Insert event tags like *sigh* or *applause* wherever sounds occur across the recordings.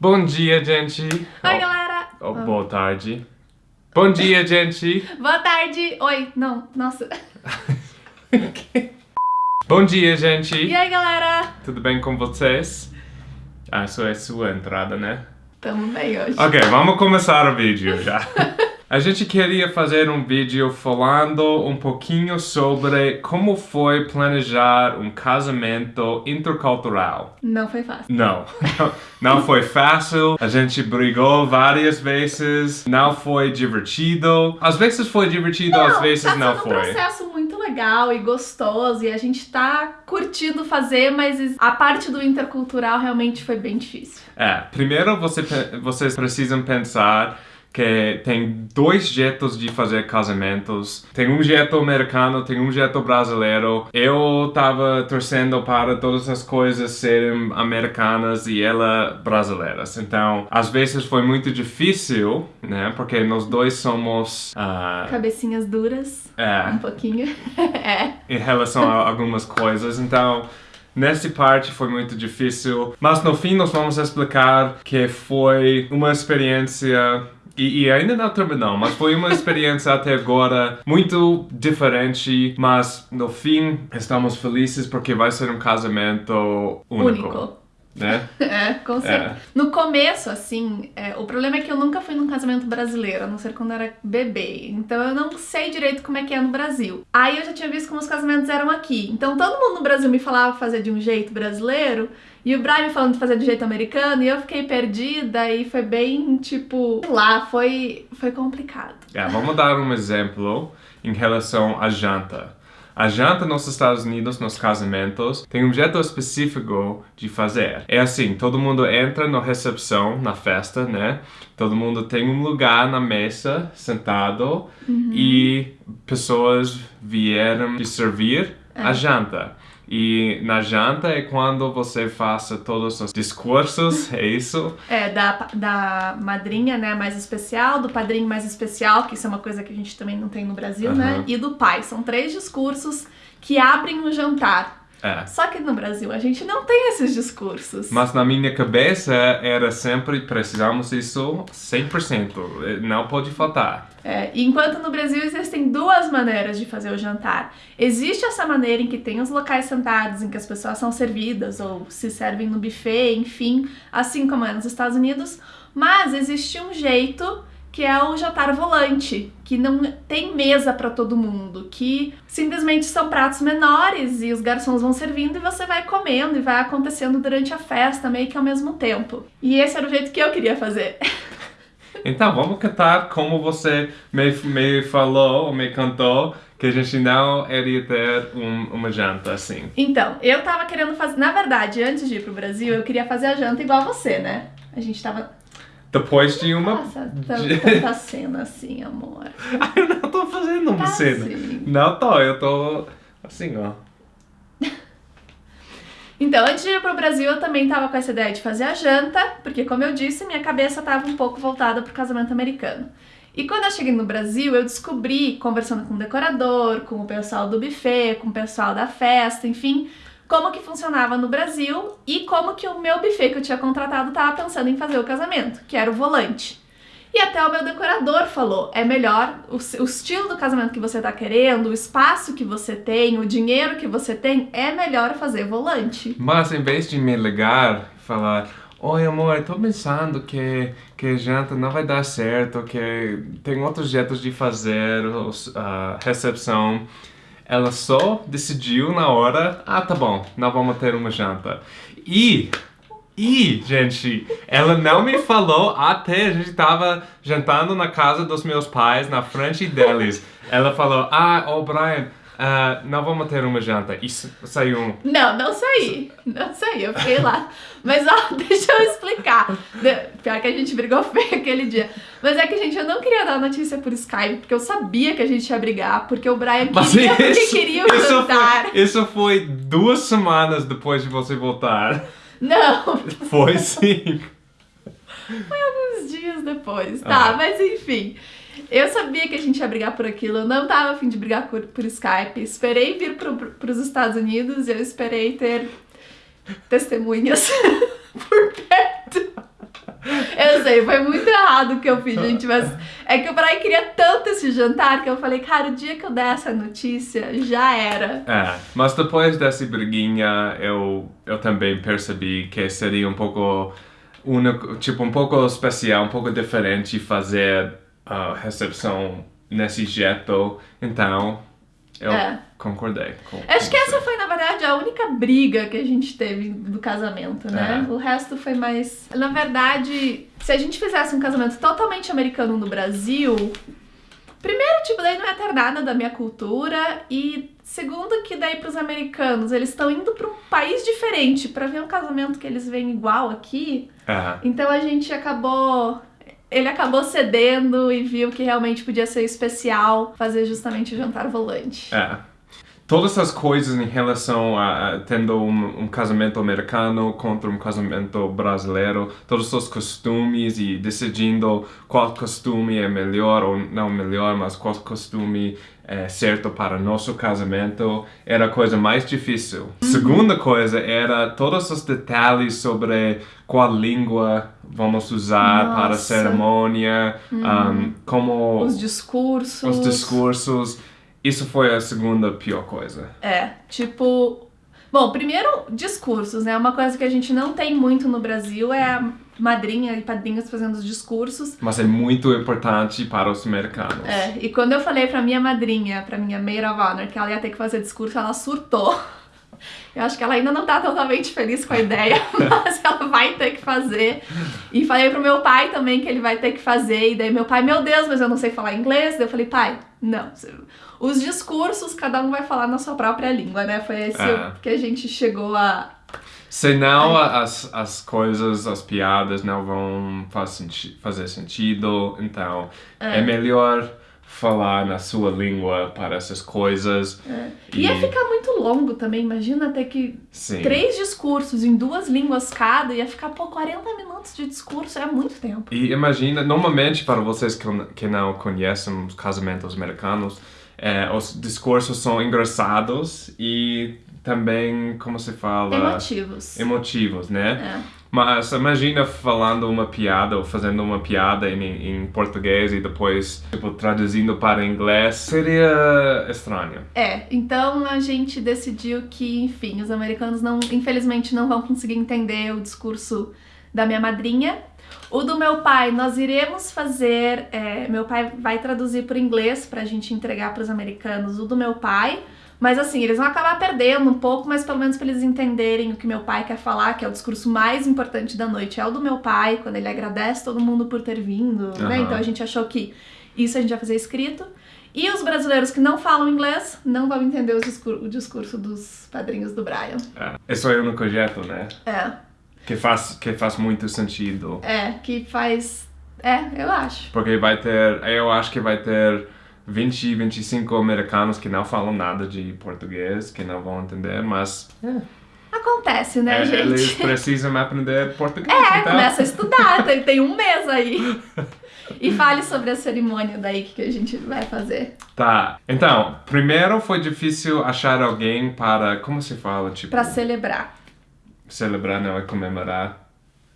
Bom dia, gente. Oi, Oh, galera! oh, Boa tarde. Bom dia, gente. *laughs* Boa tarde! Oi, não, nossa. *laughs* Bom dia, gente. E aí, galera? Tudo bem com vocês? Ah, isso é sua entrada, né? Tamo bem hoje. Ok, vamos começar o vídeo já. *laughs* A gente queria fazer um vídeo falando um pouquinho sobre como foi planejar um casamento intercultural. Não foi fácil. Não, não foi fácil. A gente brigou várias vezes. Não foi divertido. Às vezes foi divertido, às vezes tá não sendo um foi. processo muito legal e gostoso e a gente tá curtindo fazer, mas a parte do intercultural realmente foi bem difícil. É, primeiro você, vocês precisam pensar que tem dois jeitos de fazer casamentos. Tem um jeito americano, tem um jeito brasileiro. Eu tava torcendo para todas as coisas serem americanas e ela brasileiras. Então, às vezes foi muito difícil, né? Porque nós dois somos ah, Cabecinhas duras, é, um pouquinho. *laughs* é. em relação a algumas coisas. Então, nessa parte foi muito difícil. Mas no fim, nós vamos explicar que foi uma experiência. E, e ainda não terminou, mas foi uma experiência *laughs* até agora muito diferente. Mas no fim, estamos felizes porque vai ser um casamento único. Único. Né? *laughs* É, com certeza. No começo, assim, é, o problema é que eu nunca fui num casamento brasileiro, a não ser quando era bebê. Então eu não sei direito como é que é no Brasil. Aí eu já tinha visto como os casamentos eram aqui. Então todo mundo no Brasil me falava fazer de um jeito brasileiro. E o Brian falando de fazer de jeito americano, e eu fiquei perdida e foi bem, tipo, lá, foi, foi complicado. É, vamos dar um exemplo em relação à janta. A janta nos Estados Unidos, nos casamentos, tem um jeito específico de fazer. É assim, todo mundo entra na recepção, na festa, né? Todo mundo tem um lugar na mesa, sentado, e pessoas vieram te servir a janta. E na janta é quando você faça todos os discursos, é isso? É, da, da madrinha, né, mais especial, do padrinho mais especial, que isso é uma coisa que a gente também não tem no Brasil, né? Aham. E do pai. São três discursos que abrem o jantar. É. Só que no Brasil a gente não tem esses discursos. Mas na minha cabeça era sempre precisamos isso 100%, eh, não pode faltar. É, enquanto no Brasil existem duas maneiras de fazer o jantar. Existe essa maneira em que tem os locais sentados, em que as pessoas são servidas ou se servem no buffet, enfim, assim como é nos Estados Unidos. Mas existe um jeito que é o jantar volante, que não tem mesa para todo mundo, que simplesmente são pratos menores e os garçons vão servindo e você vai comendo e vai acontecendo durante a festa meio que ao mesmo tempo. E esse era o jeito que eu queria fazer. *laughs* Então, vamos cantar como você me, me falou, ou me cantou, que a gente não iria ter um- uma janta assim. Então, eu tava querendo fazer. Na verdade, antes de ir pro Brasil, eu queria fazer a janta igual você, né? A gente tava. Depois de uma... Nossa, tanta, *laughs* cena assim, amor. eu não tô fazendo uma Tá cena. sim. Não tô, eu tô assim, ó. *laughs* Então, antes de ir pro Brasil, eu também tava com essa ideia de fazer a janta, porque, como eu disse, minha cabeça tava um pouco voltada pro casamento americano. E quando eu cheguei no Brasil, eu descobri, conversando com o decorador, com o pessoal do buffet, com o pessoal da festa, enfim, como que funcionava no Brasil e como que o meu buffet que eu tinha contratado tava pensando em fazer o casamento, que era o volante. E até o meu decorador falou, é melhor o, o estilo do casamento que você tá querendo, o espaço que você tem, o dinheiro que você tem, é melhor fazer volante. Mas em vez de me ligar e falar, oi amor, tô pensando que, que janta não vai dar certo, que tem outros jeitos de fazer a recepção. Ela só decidiu na hora, ah tá bom, não vamos ter uma janta. E, e, gente, ela não me falou até a gente tava jantando na casa dos meus pais, na frente deles. Ela falou, ah, ô Brian, ah, não vamos ter uma janta. Sa- saiu um, Não, não saí. Não saí, eu fiquei lá. Mas ó, *laughs* deixa eu explicar. Pior que a gente brigou *laughs* feio aquele dia. Mas é que, gente, eu não queria dar notícia por Skype, porque eu sabia que a gente ia brigar, porque o Brian Mas queria, isso, queria o isso, jantar. foi, isso foi duas semanas depois de você voltar. Não, Foi sim. uns dias depois. Tá, Ah. mas enfim. Eu sabia que a gente ia brigar por aquilo, eu não tava afim de brigar por, por Skype. Esperei vir pro, pro, pros Estados Unidos e eu esperei ter testemunhas *laughs* por perto. Eu sei, foi muito errado o que eu fiz, gente, mas é que o Brian queria tanto esse jantar que eu falei, cara, o dia que eu der essa notícia, já era. É, mas depois dessa briguinha, eu, eu também percebi que seria um pouco único, tipo, um pouco especial, um pouco diferente fazer a recepção nesse jeito. Então, eu É. concordei. Com, Acho com que você. essa foi, na verdade, a única briga que a gente teve do casamento, né? É. O resto foi mais. Na verdade, se a gente fizesse um casamento totalmente americano no Brasil, primeiro, tipo, daí não ia ter nada da minha cultura, e segundo, que daí pros americanos, eles estão indo pra um país diferente pra ver um casamento que eles veem igual aqui. É. Então a gente acabou. Ele acabou cedendo e viu que realmente podia ser especial fazer justamente o jantar volante. É. Todas as coisas em relação a, a tendo um, um casamento americano contra um casamento brasileiro, todos os costumes e decidindo qual costume é melhor ou não melhor, mas qual costume é certo para nosso casamento, era a coisa mais difícil. Segunda coisa era todos os detalhes sobre qual língua vamos usar para a Nossa. cerimônia, um, como Os discursos. os discursos. Isso foi a segunda pior coisa. É, tipo. Bom, primeiro, discursos, né? Uma coisa que a gente não tem muito no Brasil é a madrinha e padrinhos fazendo os discursos. Mas é muito importante para os americanos. É, e quando eu falei pra minha madrinha, pra minha maid of honor, que ela ia ter que fazer discurso, ela surtou. Eu acho que ela ainda não tá totalmente feliz com a ideia, *laughs* mas ela vai ter que fazer. E falei pro meu pai também que ele vai ter que fazer. E daí meu pai, meu Deus, mas eu não sei falar inglês. Daí eu falei, pai, não. Os discursos, cada um vai falar na sua própria língua, né? Foi esse É. que a gente chegou a. Senão as, as coisas, as piadas não vão faz senti fazer sentido. Então é. melhor falar na sua língua para essas coisas. E ia ficar muito longo também. Imagina ter que. Sim. Três discursos em duas línguas cada, ia ficar, pô, 40 minutos de discurso, é muito tempo. E imagina, normalmente para vocês que não conhecem os casamentos americanos, é, os discursos são engraçados e também, como se fala? Emotivos. Emotivos, né? É. Mas imagina falando uma piada ou fazendo uma piada em, em português e depois tipo, traduzindo para inglês. Seria estranho. É, então a gente decidiu que, enfim, os americanos não, infelizmente não vão conseguir entender o discurso da minha madrinha. O do meu pai, nós iremos fazer. é, meu pai vai traduzir para inglês pra gente entregar para os americanos o do meu pai. Mas assim, eles vão acabar perdendo um pouco, mas pelo menos para eles entenderem o que meu pai quer falar, que é o discurso mais importante da noite, é o do meu pai, quando ele agradece todo mundo por ter vindo, né? Aham. Então a gente achou que isso a gente vai fazer escrito. E os brasileiros que não falam inglês não vão entender o discurso, o discurso dos padrinhos do Brian. É. É o único jeito, né? É, Que faz, que faz muito sentido. é, que faz. É, eu acho. Porque vai ter, eu acho que vai ter 20, 25 americanos que não falam nada de português, que não vão entender, mas Acontece, né, é, gente? eles *laughs* precisam aprender português. É, então. começa a estudar, *laughs* tem, tem um mês aí. E fale sobre a cerimônia daí que a gente vai fazer. Tá, então, primeiro foi difícil achar alguém para, como se fala, tipo, Pra celebrar. Celebrar, não é comemorar,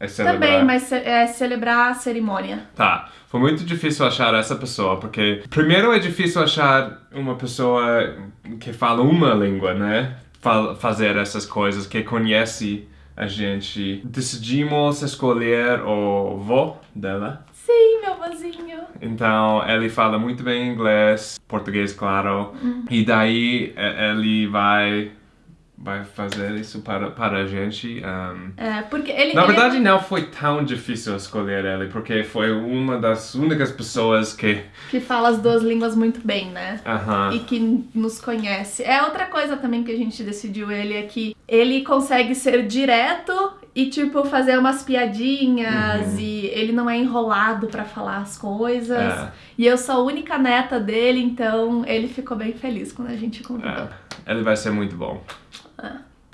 é celebrar. Também, mas ce- é celebrar a cerimônia. Tá, foi muito difícil achar essa pessoa, porque primeiro é difícil achar uma pessoa que fala uma língua, né? Fa- fazer essas coisas, que conhece a gente. Decidimos escolher o vô dela. Sim, meu vozinho. Então, ele fala muito bem inglês, português, claro. E daí, e- ele vai, vai fazer isso para, para a gente. um, É, porque ele. na ele verdade, não foi tão difícil escolher ele, porque foi uma das únicas pessoas que. que fala as duas línguas muito bem, né? Aham. E que nos conhece. É outra coisa também que a gente decidiu ele é que ele consegue ser direto e tipo fazer umas piadinhas Uhum. e ele não é enrolado pra falar as coisas. É. E eu sou a única neta dele, então ele ficou bem feliz quando a gente convidou. É, ele vai ser muito bom.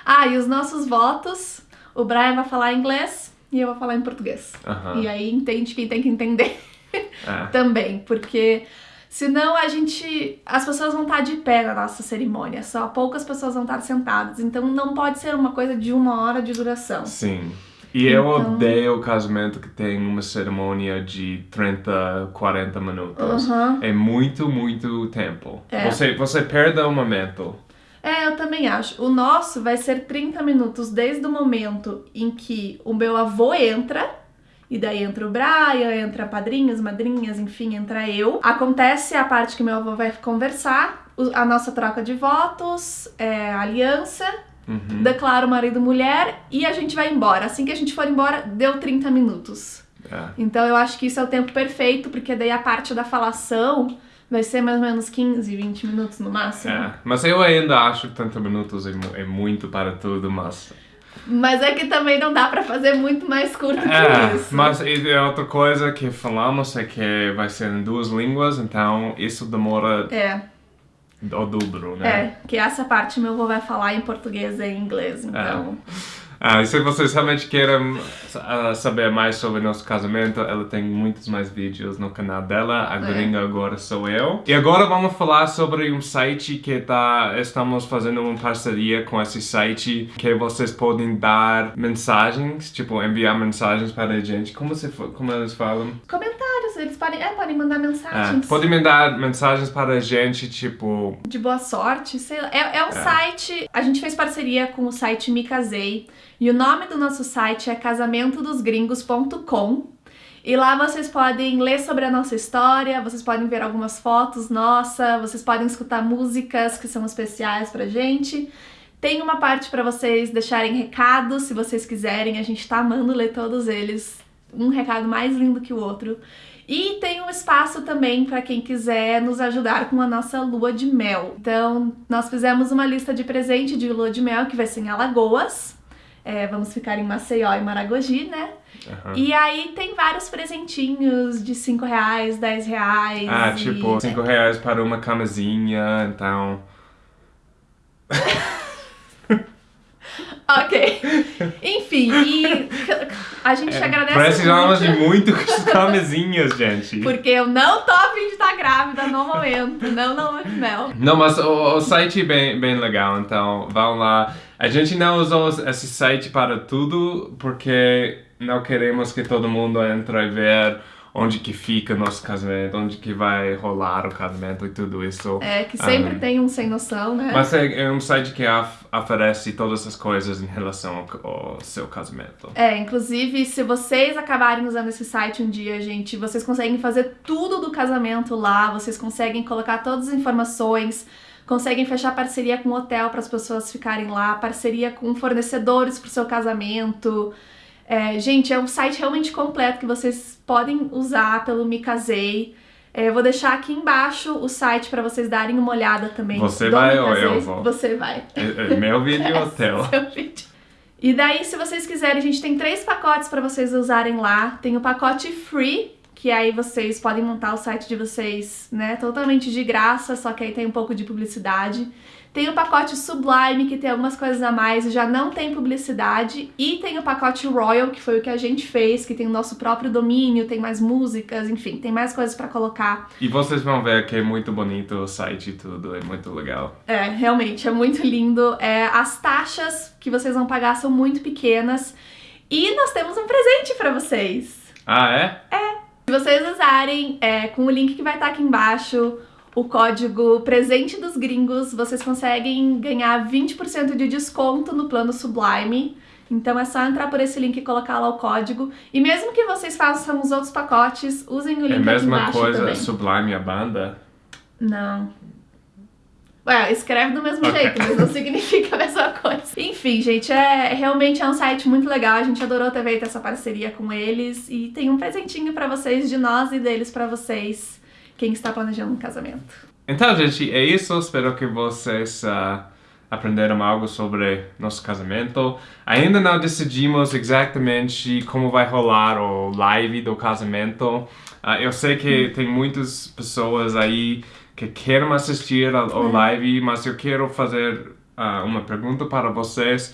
Ah, e os nossos votos, o Brian vai falar inglês e eu vou falar em português. Aham. E aí entende quem tem que entender. É. *laughs* também, porque senão a gente. As pessoas vão estar de pé na nossa cerimônia, só poucas pessoas vão estar sentadas, então não pode ser uma coisa de uma hora de duração. Sim. E eu Então- odeio o casamento que tem uma cerimônia de 30, 40 minutos. Uhum. É muito, muito tempo. É. Você, você perde o momento. É, eu também acho. O nosso vai ser 30 minutos desde o momento em que o meu avô entra. E daí entra o Brian, entra padrinhos, madrinhas, enfim, entra eu. Acontece a parte que meu avô vai conversar, a nossa troca de votos, é, a aliança, Uhum. declara o marido e mulher e a gente vai embora. Assim que a gente for embora, deu 30 minutos. É. Então eu acho que isso é o tempo perfeito, porque daí a parte da falação vai ser mais ou menos 15, 20 minutos no máximo. É. Mas eu ainda acho que 30 minutos é, é muito para tudo, mas... Mas é que também não dá pra fazer muito mais curto que É, isso. mas é outra coisa que falamos é que vai ser em duas línguas, então isso demora É, o dobro, né? é, que essa parte meu avô vai falar em português e em inglês, então. Ah, e se vocês realmente querem ah, saber mais sobre nosso casamento, ela tem muitos mais vídeos no canal dela. A É. gringa agora sou eu. E agora vamos falar sobre um site que tá, estamos fazendo uma parceria com esse site que vocês podem dar mensagens, tipo enviar mensagens para a gente. Como, se, como eles falam? Eles podem, é, podem mandar mensagens podem mandar mensagens para a gente, tipo, de boa sorte, sei lá. É, é um site, a gente fez parceria com o site Me Casei, e o nome do nosso site é casamentodosgringos.com. E lá vocês podem ler sobre a nossa história, vocês podem ver algumas fotos nossa, vocês podem escutar músicas que são especiais pra gente. Tem uma parte pra vocês deixarem recados, se vocês quiserem, a gente tá amando ler todos eles. Um recado mais lindo que o outro. E tem um espaço também para quem quiser nos ajudar com a nossa lua de mel. Então, nós fizemos uma lista de presente de lua de mel que vai ser em Alagoas. É, vamos ficar em Maceió e Maragogi, né? aham. E aí tem vários presentinhos de 5 reais, 10 reais. ah, e- tipo, 5 reais para uma camisinha, então... *laughs* Ok. *laughs* Enfim, e a gente agradece Precisamos muito. de muitas camisinhas, gente. Porque eu não tô a fim de estar grávida no momento, não de mel. Não, mas o, o site é bem, bem legal, então vão lá. A gente não usou esse site para tudo, porque não queremos que todo mundo entre e ver onde que fica nosso casamento, onde que vai rolar o casamento e tudo isso. É, que sempre Ah. tem um sem noção, né? Mas é, é um site que of- oferece todas essas coisas em relação ao, ao seu casamento. É, inclusive, se vocês acabarem usando esse site um dia, gente, vocês conseguem fazer tudo do casamento lá, vocês conseguem colocar todas as informações, conseguem fechar parceria com hotel para as pessoas ficarem lá, parceria com fornecedores para o seu casamento. É, gente, é um site realmente completo que vocês podem usar pelo Me Casei. É, eu vou deixar aqui embaixo o site para vocês darem uma olhada também. Você vai ou eu vou? Você vai. É, é meu vídeo *laughs* hotel. Seu vídeo. E daí, se vocês quiserem, a gente tem três pacotes para vocês usarem lá. Tem o pacote free, que aí vocês podem montar o site de vocês, né, totalmente de graça, só que aí tem um pouco de publicidade. Tem o pacote Sublime, que tem algumas coisas a mais e já não tem publicidade. E tem o pacote Royal, que foi o que a gente fez, que tem o nosso próprio domínio, tem mais músicas, enfim, tem mais coisas para colocar. E vocês vão ver que é muito bonito o site e tudo, é muito legal. É, realmente, é muito lindo. É, as taxas que vocês vão pagar são muito pequenas. E nós temos um presente pra vocês. Ah, é? Se vocês usarem é, com o link que vai estar aqui embaixo, o código Presente dos Gringos, vocês conseguem ganhar 20% de desconto no plano Sublime. Então é só entrar por esse link e colocar lá o código. E mesmo que vocês façam os outros pacotes, usem o link É a aqui mesma embaixo coisa, também. Sublime a banda? Não. Ué, escreve do mesmo Ok. jeito, mas não *laughs* significa a mesma coisa. Enfim, gente, é realmente é um site muito legal. A gente adorou ter feito essa parceria com eles e tem um presentinho pra vocês de nós e deles pra vocês, quem está planejando um casamento. Então, gente, é isso. Espero que vocês ah, aprenderam algo sobre nosso casamento. Ainda não decidimos exatamente como vai rolar o live do casamento. Ah, eu sei que tem muitas pessoas aí que querem assistir ao, ao live, mas eu quero fazer ah, uma pergunta para vocês.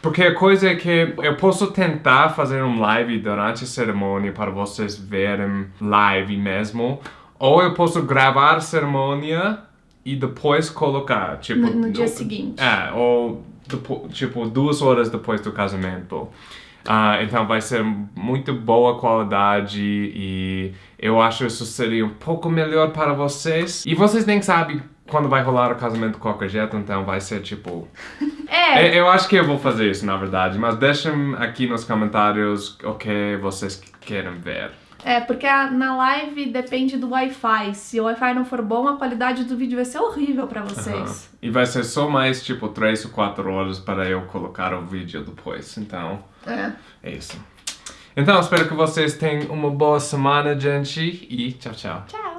Porque a coisa é que eu posso tentar fazer um live durante a cerimônia para vocês verem live mesmo. Ou eu posso gravar a cerimônia e depois colocar, tipo... No- no dia seguinte. É, ou depo- tipo duas horas depois do casamento. Ah, então vai ser muito boa qualidade e eu acho isso seria um pouco melhor para vocês. E vocês nem sabem quando vai rolar o casamento de qualquer jeito, então vai ser tipo... *laughs* É, eu acho que eu vou fazer isso, na verdade, mas deixem aqui nos comentários o que vocês querem ver. É, porque na live depende do Wi-Fi. Se o Wi-Fi não for bom, a qualidade do vídeo vai ser horrível pra vocês. E vai ser só mais tipo 3 ou 4 horas para eu colocar o vídeo depois, então É. é isso. Então, espero que vocês tenham uma boa semana, gente, e tchau, tchau. Tchau!